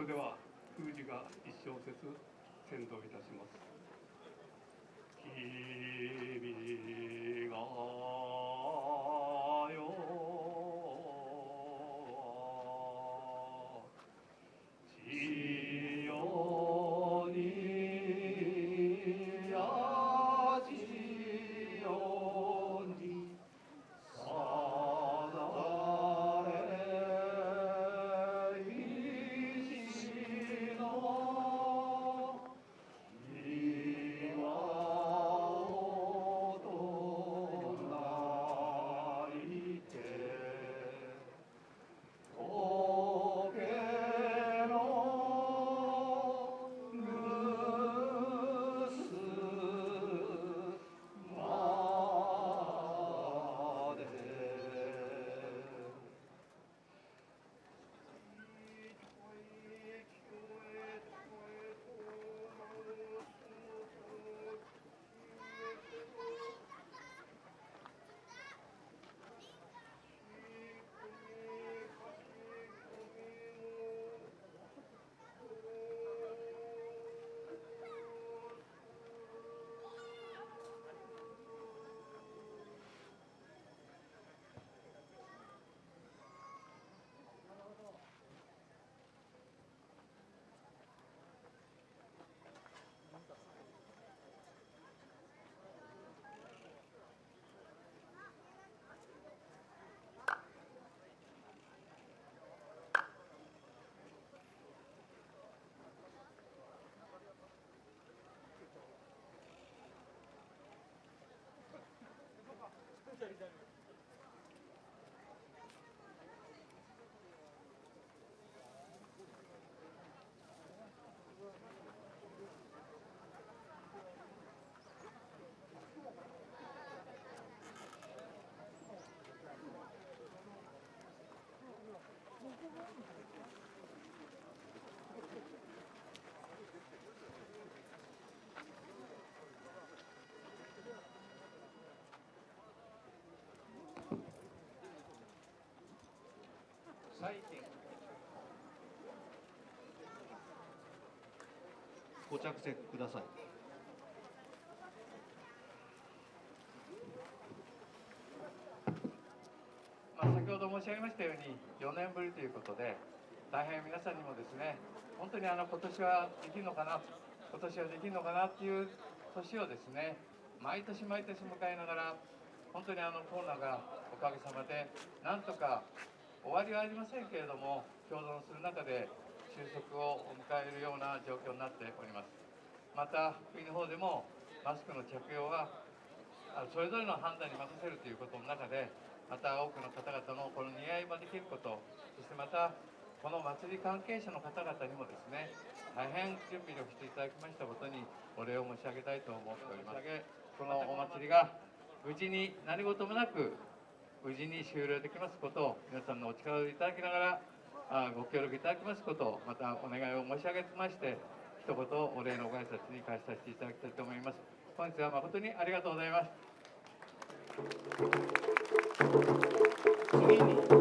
「それでは封じが一小節先導いたします「ご着席ください。まあ、先ほど申し上げましたように4年ぶりということで大変皆さんにもですね本当にあの今年はできるのかな今年はできるのかなっていう年をですね毎年毎年迎えながら本当にあのコロナがおかげさまでなんとか終わりはありませんけれども共存する中で収束を迎えるような状況になっております。また国の方でもマスクの着用はあそれぞれの判断に任せるということの中でまた多くの方々のこの似合い場できることそしてまたこの祭り関係者の方々にもですね大変準備をしていただきましたことにお礼を申し上げたいと思っております。このお祭りが無事に何事もなく無事に終了できますことを皆さんのお力をいただきながらあご協力いただきますことをまたお願いを申し上げまして一言お礼のご挨拶に返させていただきたいと思います。本日は誠にありがとうございます。次に「「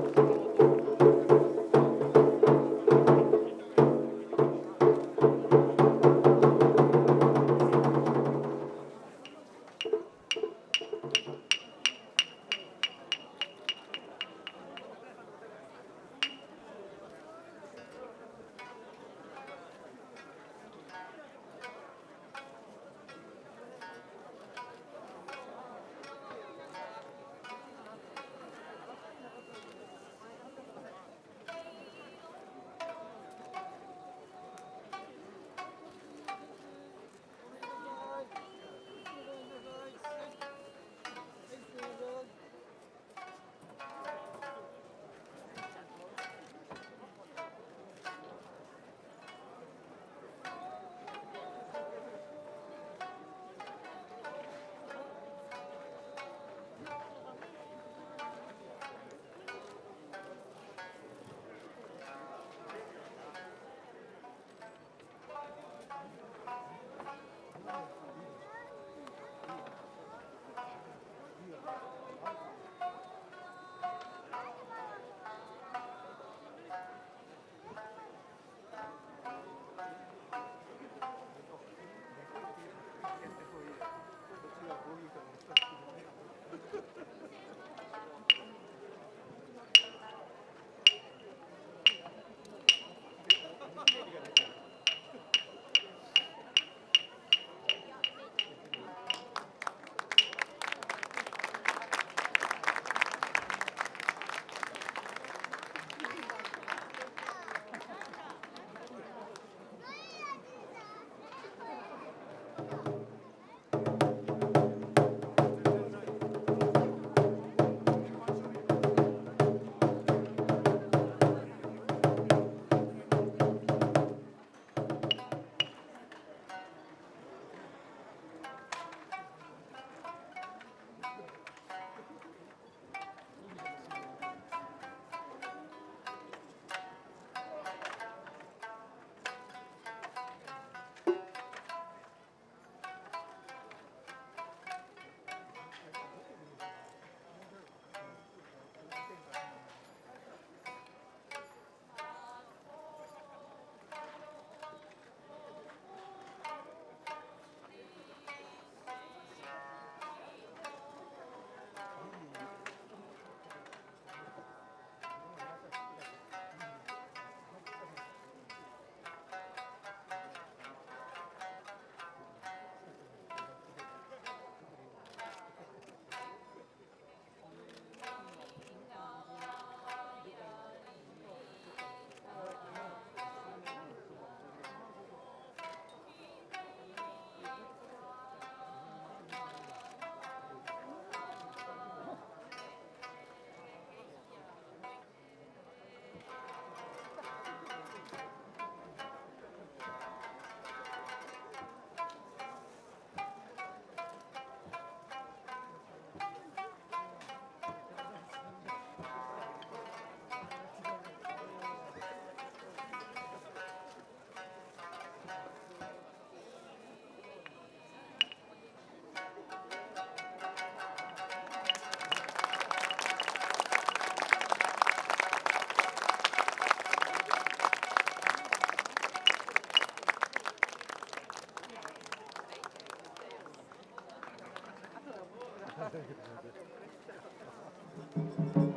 Thank you.